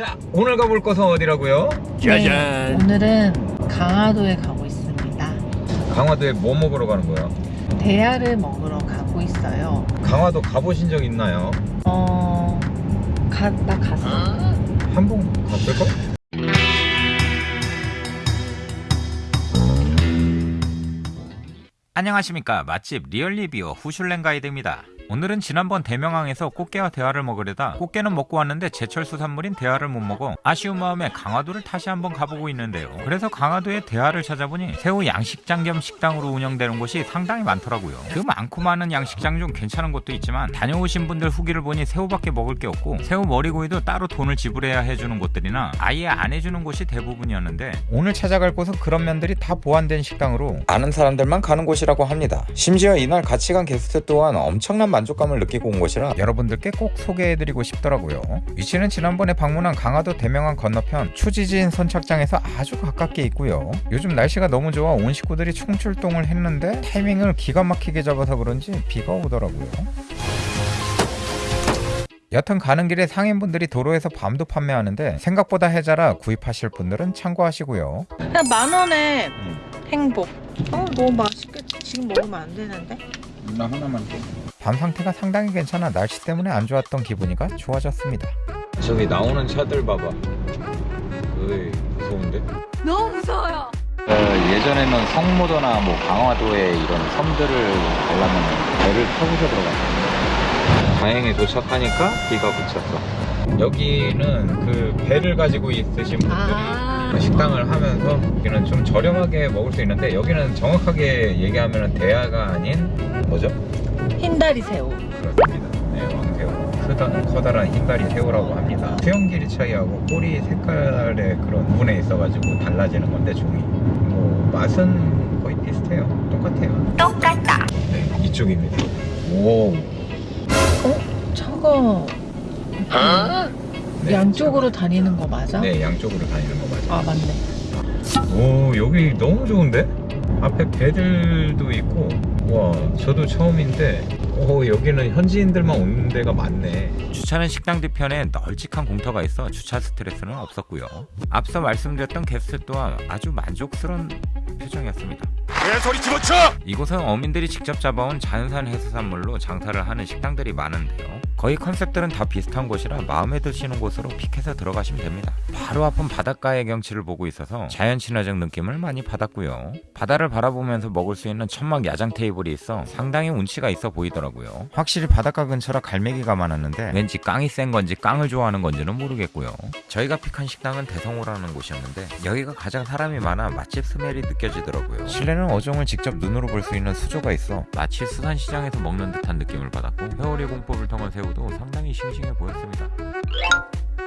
자 오늘 가볼 곳은 어디라고요? 짜잔. 네, 오늘은 강화도에 가고 있습니다. 강화도에 뭐 먹으러 가는 거예요? 대야를 먹으러 가고 있어요. 강화도 가보신 적 있나요? 어, 가, 나 갔어. 한번 갔을까? 안녕하십니까 맛집 리얼리뷰어 후슐랭 가이드입니다 오늘은 지난번 대명항에서 꽃게와 대하를 먹으려다 꽃게는 먹고 왔는데 제철 수산물인 대하를 못 먹어 아쉬운 마음에 강화도를 다시 한번 가보고 있는데요. 그래서 강화도에 대하를 찾아보니 새우 양식장 겸 식당으로 운영되는 곳이 상당히 많더라고요. 그 많고 많은 양식장 중 괜찮은 곳도 있지만 다녀오신 분들 후기를 보니 새우밖에 먹을 게 없고 새우 머리구이도 따로 돈을 지불해야 해주는 곳들이나 아예 안 해주는 곳이 대부분이었는데 오늘 찾아갈 곳은 그런 면들이 다 보완된 식당으로 아는 사람들만 가는 곳이라고 합니다. 심지어 이날 같이 간 게스트 또한 엄청난 만족감을 느끼고 온 곳이라 여러분들께 꼭 소개해드리고 싶더라고요 위치는 지난번에 방문한 강화도 대명항 건너편 추지진 선착장에서 아주 가깝게 있고요 요즘 날씨가 너무 좋아 온 식구들이 총출동을 했는데 타이밍을 기가 막히게 잡아서 그런지 비가 오더라고요 여튼 가는 길에 상인분들이 도로에서 밤도 판매하는데 생각보다 해자라 구입하실 분들은 참고하시고요 그냥 만 원에 행복. 어, 너무 맛있겠지. 지금 먹으면 안 되는데. 나 하나만 줘 밤 상태가 상당히 괜찮아 날씨 때문에 안 좋았던 기분이가 좋아졌습니다 저기 나오는 차들 봐봐 으이 무서운데? 너무 무서워요. 예전에는 성모도나 뭐 강화도에 이런 섬들을 가려면 배를 타고서 들어갔어요 다행히 도착하니까 비가 그쳤어 여기는 그 배를 가지고 있으신 분들이 아. 식당을 하면서 여기는 좀 저렴하게 먹을 수 있는데 여기는 정확하게 얘기하면 대하가 아닌 뭐죠? 흰다리 새우. 그렇습니다. 네, 왕새우. 크다, 커다란 흰다리 새우라고 합니다. 수영 길이 차이하고 꼬리 색깔의 그런 부분에 있어가지고 달라지는 건데 종이. 뭐 맛은 거의 비슷해요. 똑같아요. 똑같다. 네, 이쪽입니다. 오. 차가 네, 양쪽으로 다니는 거 맞아? 네, 양쪽으로 다니는 거 맞아요. 아, 맞네. 오, 여기 너무 좋은데? 앞에 배들도 있고, 와, 저도 처음인데, 오, 여기는 현지인들만 오는 데가 많네. 주차는 식당 뒤편에 널찍한 공터가 있어 주차 스트레스는 없었고요. 앞서 말씀드렸던 게스트 또한 아주 만족스러운 표정이었습니다. 개소리 집어쳐. 이곳은 어민들이 직접 잡아온 자연산 해수산물로 장사를 하는 식당들이 많은데요. 거의 컨셉들은 다 비슷한 곳이라 마음에 드시는 곳으로 픽해서 들어가시면 됩니다. 바로 앞은 바닷가의 경치를 보고 있어서 자연 친화적 느낌을 많이 받았고요. 바다를 바라보면서 먹을 수 있는 천막 야장 테이블이 있어 상당히 운치가 있어 보이더라고요. 확실히 바닷가 근처라 갈매기가 많았는데 왠지 깡이 센 건지 깡을 좋아하는 건지는 모르겠고요. 저희가 픽한 식당은 대성호라는 곳이었는데 여기가 가장 사람이 많아 맛집 스멜이 느껴지더라고요. 실내는 어종을 직접 눈으로 볼 수 있는 수조가 있어 마치 수산시장에서 먹는 듯한 느낌을 받았고 회오리 공법을 통한 새우 도 상당히 싱싱해 보였습니다.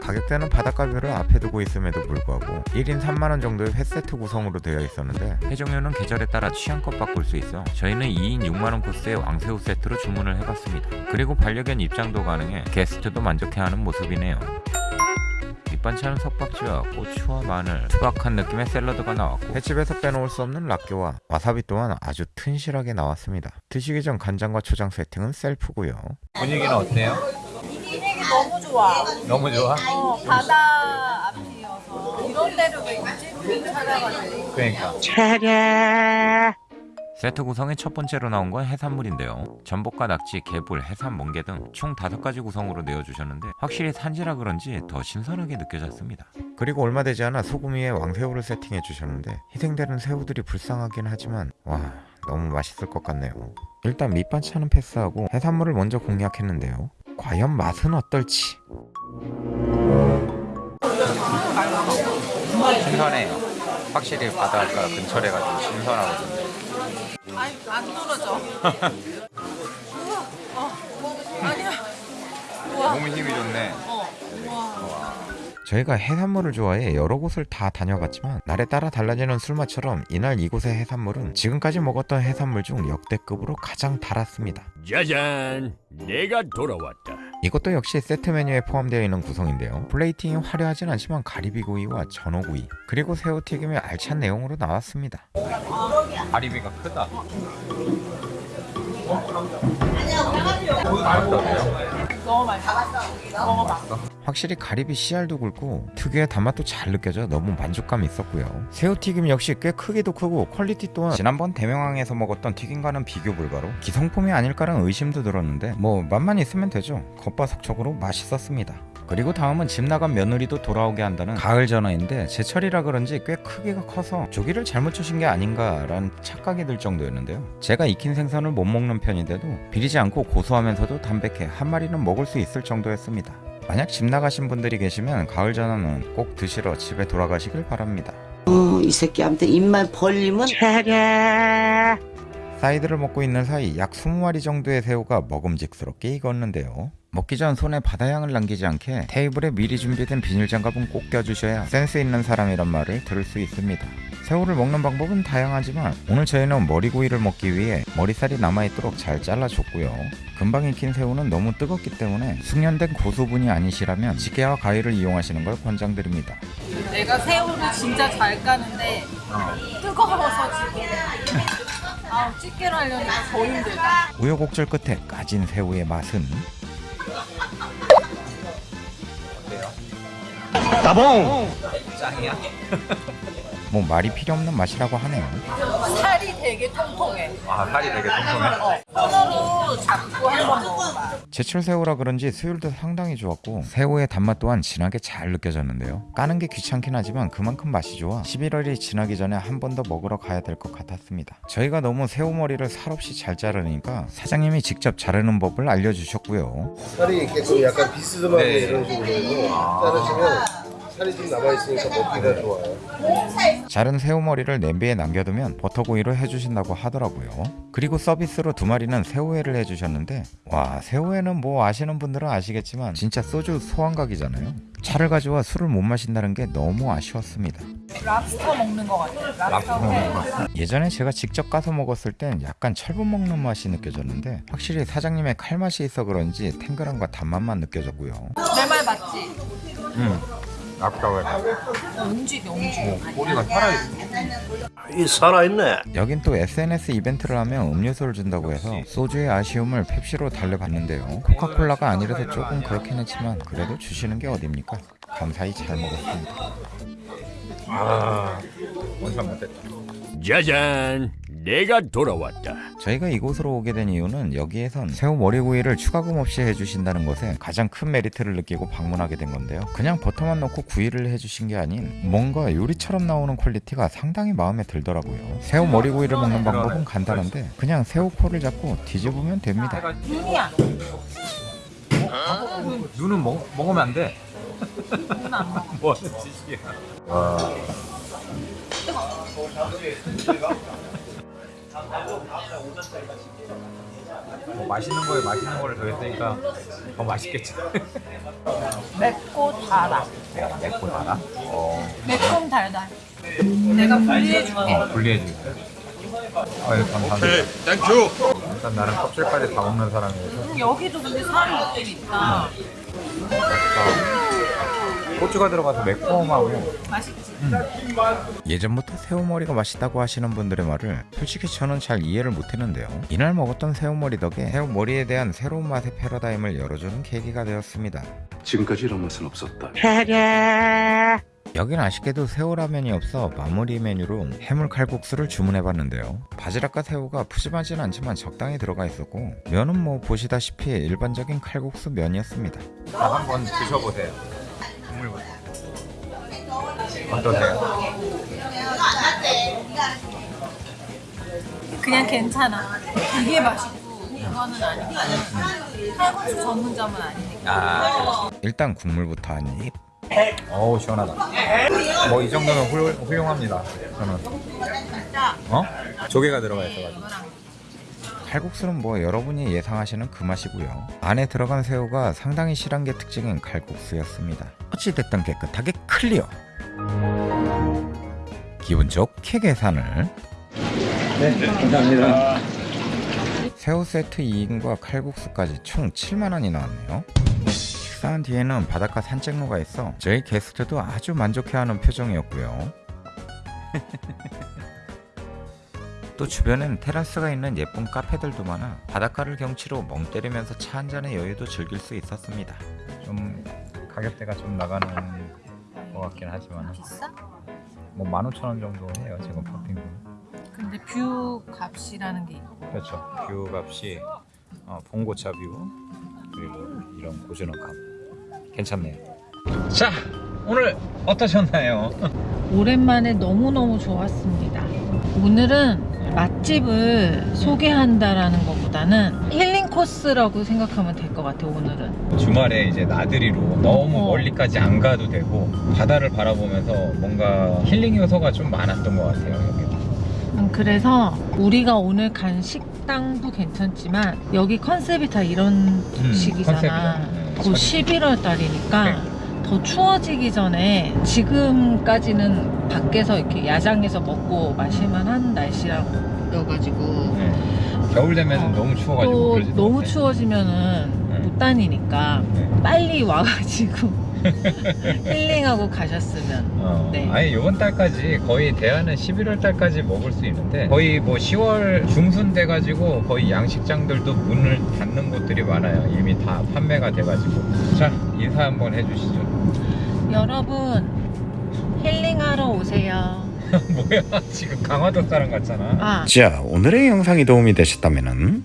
가격대는 바닷가뷰를 앞에 두고 있음에도 불구하고 1인 3만원 정도의 회세트 구성으로 되어 있었는데 회 종류는 계절에 따라 취향껏 바꿀 수 있어 저희는 2인 6만원 코스의 왕새우 세트로 주문을 해봤습니다. 그리고 반려견 입장도 가능해 게스트도 만족해하는 모습이네요. 밑반찬은 석박지와 고추와 마늘, 투박한 느낌의 샐러드가 나왔고 횟집에서 빼놓을 수 없는 락교와 와사비 또한 아주 튼실하게 나왔습니다. 드시기 전 간장과 초장 세팅은 셀프고요. 분위기는 어때요? 분위기 너무 좋아. 너무 좋아? 어, 바다 앞이어서 이런 데를 왜 굳이 찾아가지고. 그러니까. 세트 구성의 첫 번째로 나온 건 해산물인데요. 전복과 낙지, 개불, 해삼, 멍게 등총 다섯 가지 구성으로 내어주셨는데 확실히 산지라 그런지 더 신선하게 느껴졌습니다. 그리고 얼마 되지 않아 소금 위에 왕새우를 세팅해 주셨는데 희생되는 새우들이 불쌍하긴 하지만 와 너무 맛있을 것 같네요. 일단 밑반찬은 패스하고 해산물을 먼저 공략했는데요. 과연 맛은 어떨지? 신선해요. 확실히 바닷가 근처래 가지고 신선하거든요. 아니, 안 떨어져. 우와, 어, 아니야. 우와, 너무 힘이 좋네. 어, 우와. 저희가 해산물을 좋아해 여러 곳을 다 다녀봤지만 날에 따라 달라지는 술맛처럼 이날 이곳의 해산물은 지금까지 먹었던 해산물 중 역대급으로 가장 달았습니다. 짜잔. 내가 돌아왔다. 이것도 역시 세트 메뉴에 포함되어 있는 구성인데요. 플레이팅이 화려하진 않지만 가리비구이와 전어구이 그리고 새우튀김이 알찬 내용으로 나왔습니다. 가리비가 크다. 너무 맛있어. 먹어봐. 확실히 가리비 씨알도 굵고 특유의 단맛도 잘 느껴져 너무 만족감이 있었고요. 새우튀김 역시 꽤 크기도 크고 quality 또한 지난번 대명항에서 먹었던 튀김과는 비교 불가로 기성품이 아닐까라는 의심도 들었는데 뭐 맛만 있으면 되죠. 겉바속촉으로 맛있었습니다. 그리고 다음은 집 나간 며느리도 돌아오게 한다는 가을 전어인데 제철이라 그런지 꽤 크기가 커서 조기를 잘못 주신 게 아닌가라는 착각이 들 정도였는데요. 제가 익힌 생선을 못 먹는 편인데도 비리지 않고 고소하면서도 담백해 한 마리는 먹을 수 있을 정도였습니다. 만약 집 나가신 분들이 계시면 가을 전어는 꼭 드시러 집에 돌아가시길 바랍니다. 어, 이 새끼한테 입만 벌리면 사이드를 먹고 있는 사이 약 20마리 정도의 새우가 먹음직스럽게 익었는데요. 먹기 전 손에 바다향을 남기지 않게 테이블에 미리 준비된 비닐장갑은 꼭 껴주셔야 센스 있는 사람이란 말을 들을 수 있습니다. 새우를 먹는 방법은 다양하지만 오늘 저희는 머리구이를 먹기 위해 머리살이 남아있도록 잘 잘라줬고요. 금방 익힌 새우는 너무 뜨겁기 때문에 숙련된 고수분이 아니시라면 집게와 가위를 이용하시는 걸 권장드립니다. 내가 새우를 진짜 잘 까는데 뜨거워서 지금 아 집게로 하려니까 더 힘들다. 우여곡절 끝에 까진 새우의 맛은 뭐 말이 필요 없는 맛이라고 하네요. 살이 되게 통통해. 아 살이 되게 통통해. 어, 손으로 잡고 한번 먹어봐. 제철 새우라 그런지 수율도 상당히 좋았고 새우의 단맛 또한 진하게 잘 느껴졌는데요. 까는 게 귀찮긴 하지만 그만큼 맛이 좋아 11월이 지나기 전에 한 번 더 먹으러 가야 될 것 같았습니다. 저희가 너무 새우 머리를 살없이 잘 자르니까 사장님이 직접 자르는 법을 알려주셨고요. 살이 이렇게 좀 약간 비스듬하게 이런 식으로 자르시면 살이 좀 남아있으니까 먹기가 좋아요. 자른 새우 머리를 냄비에 남겨두면 버터구이로 해주신다고 하더라고요. 그리고 서비스로 두 마리는 새우회를 해주셨는데 와 새우회는 뭐 아시는 분들은 아시겠지만 진짜 소주 소환각이잖아요. 차를 가져와 술을 못 마신다는 게 너무 아쉬웠습니다. 랍스터 먹는 거 같아. 랍스터 회. 예전에 제가 직접 까서 먹었을 땐 약간 철분 먹는 맛이 느껴졌는데 확실히 사장님의 칼맛이 있어 그런지 탱글함과 단맛만 느껴졌고요. 내 말 맞지? 음, 아까워. 움직여 움직여. 꼬리가 살아있어. 이 살아있네. 여긴 또 SNS 이벤트를 하면 음료수를 준다고 해서 소주의 아쉬움을 펩시로 달래봤는데요. 코카콜라가 아니라서 조금 그렇긴 했지만 그래도 주시는 게 어딥니까? 감사히 잘 먹었습니다. 아, 원샷 못했다. 짜잔, 내가 돌아왔다. 저희가 이곳으로 오게 된 이유는 여기에선 새우 머리구이를 추가금 없이 해주신다는 것에 가장 큰 메리트를 느끼고 방문하게 된 건데요. 그냥 버터만 넣고 구이를 해주신 게 아닌 뭔가 요리처럼 나오는 quality가 상당히 마음에 들더라고요. 새우 머리구이를 먹는 방법은 간단한데 그냥 새우 코를 잡고 뒤집으면 됩니다. 눈이야. 눈은 먹, 먹으면 안 돼. 눈안 먹어. 뭐 하는 짓이야. 뭐 맛있는 거에 맛있는 거를 더했으니까 더 맛있겠지. 맵고 달아. 내가 맵고 달아? 어, 매콤 달달. 내가 분리해줄게. 분리해주겠어요. 아유, 감사합니다. Thank you. 일단 나는 껍질까지 다 먹는 사람이어서 음, 여기도 근데 살이 있긴 있다. 고추가 들어가서 매콤하고. 맛있지? 예전부터 새우머리가 맛있다고 하시는 분들의 말을 솔직히 저는 잘 이해를 못했는데요. 이날 먹었던 새우머리 덕에 새우머리에 대한 새로운 맛의 패러다임을 열어주는 계기가 되었습니다. 지금까지 이런 맛은 없었다. 여긴 아쉽게도 새우라면이 없어 마무리 메뉴로 해물 칼국수를 주문해봤는데요. 바지락과 새우가 푸짐하진 않지만 적당히 들어가 있었고 면은 뭐 보시다시피 일반적인 칼국수 면이었습니다. 다 한번 드셔보세요 국물부터 어떠세요? 그냥 괜찮아. 이게 맛있고 이거는 아니고 칼국수 전문점은 아니니까. 아 일단 국물부터 한 입 어우 시원하다 뭐 이 정도면 훌, 훌륭합니다 저는 어? 조개가 들어가 있어가지고 칼국수는 뭐 여러분이 예상하시는 그 맛이고요. 안에 들어간 새우가 상당히 실한 게 특징인 칼국수였습니다. 어찌됐든 깨끗하게 클리어. 기분 좋게 계산을. 새우 세트 2인과 칼국수까지 총 7만원이 나왔네요. 식사한 뒤에는 바닷가 산책로가 있어 저희 게스트도 아주 만족해하는 표정이었고요 또 주변엔 테라스가 있는 예쁜 카페들도 많아 바닷가를 경치로 멍 때리면서 차 한 잔의 여유도 즐길 수 있었습니다. 좀 가격대가 좀 나가는 것 같긴 하지만 비싸? 뭐 15,000원 정도 해요 지금 파핑도. 근데 view 값이라는 게 있고 그렇죠. view 값이 어, 봉고차 view 그리고 이런 고즈넉 값 괜찮네요. 자 오늘 어떠셨나요? 오랜만에 너무너무 좋았습니다. 오늘은 맛집을 소개한다라는 것보다는 힐링 코스라고 생각하면 될 것 같아요, 오늘은. 주말에 이제 나들이로 너무 어. 멀리까지 안 가도 되고 바다를 바라보면서 뭔가 힐링 요소가 좀 많았던 것 같아요 여기. 음, 그래서 우리가 오늘 간 식당도 괜찮지만 여기 컨셉이 다 이런 식이잖아. 컨셉이야. 네, 곧 전- 11월 달이니까 네. 더 추워지기 전에 지금까지는 밖에서 이렇게 야장에서 먹고 마실만 한 날씨라가지고 네. 겨울 되면 어. 너무 추워가지고 또 너무 못해. 추워지면은 네. 못 다니니까 네. 빨리 와가지고 힐링하고 가셨으면 어, 네. 아예 이번 달까지 거의 대하는 11월 달까지 먹을 수 있는데 거의 뭐 10월 중순 돼가지고 거의 양식장들도 문을 닫는 곳들이 많아요. 이미 다 판매가 돼가지고 자 인사 한번 해주시죠. 여러분 힐링하러 오세요. 뭐야 지금 강화도 사람 같잖아. 아 자 오늘의 영상이 도움이 되셨다면